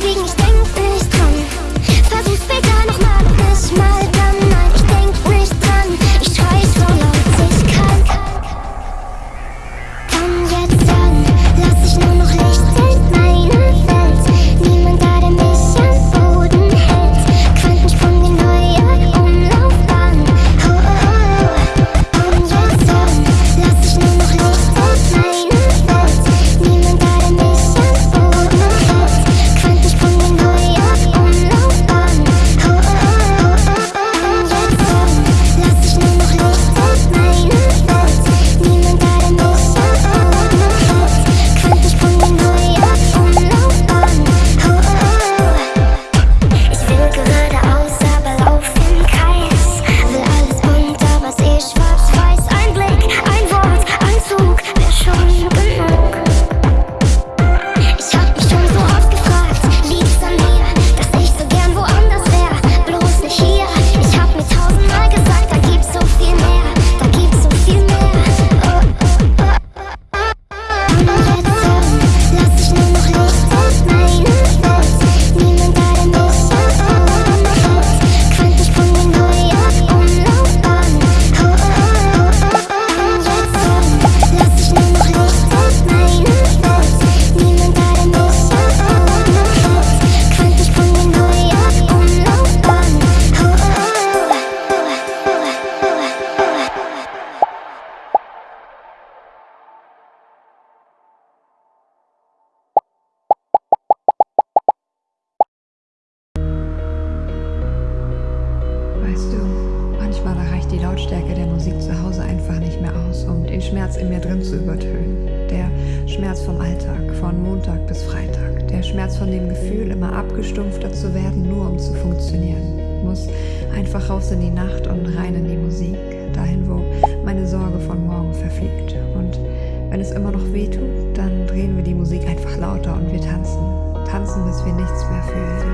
подвигнешь Manchmal reicht die Lautstärke der Musik zu Hause einfach nicht mehr aus, um den Schmerz in mir drin zu übertönen. Der Schmerz vom Alltag, von Montag bis Freitag. Der Schmerz von dem Gefühl, immer abgestumpfter zu werden, nur um zu funktionieren. Muss einfach raus in die Nacht und rein in die Musik, dahin, wo meine Sorge von morgen verfliegt. Und wenn es immer noch wehtut, dann drehen wir die Musik einfach lauter und wir tanzen. Tanzen, bis wir nichts mehr fühlen.